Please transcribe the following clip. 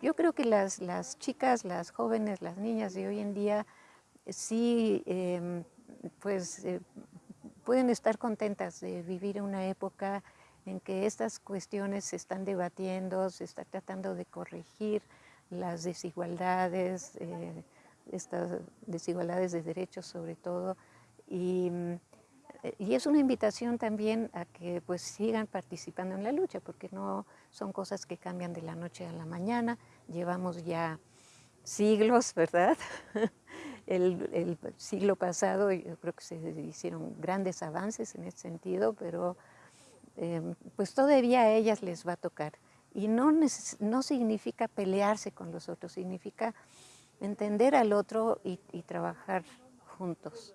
yo creo que las, chicas, las jóvenes, las niñas de hoy en día sí em, pues, eh, pueden estar contentas de vivir una época en que estas cuestiones se están debatiendo, se está tratando de corregir las desigualdades, eh, estas desigualdades de derechos sobre todo, y, y, es una invitación también a que pues sigan participando en la lucha, porque no son cosas que cambian de la noche a la mañana, llevamos ya siglos, ¿verdad? El, siglo pasado yo creo que se hicieron grandes avances en ese sentido, pero em, pues todavía a ellas les va a tocar. Y no, no significa pelearse con los otros, significa entender al otro y, y trabajar juntos.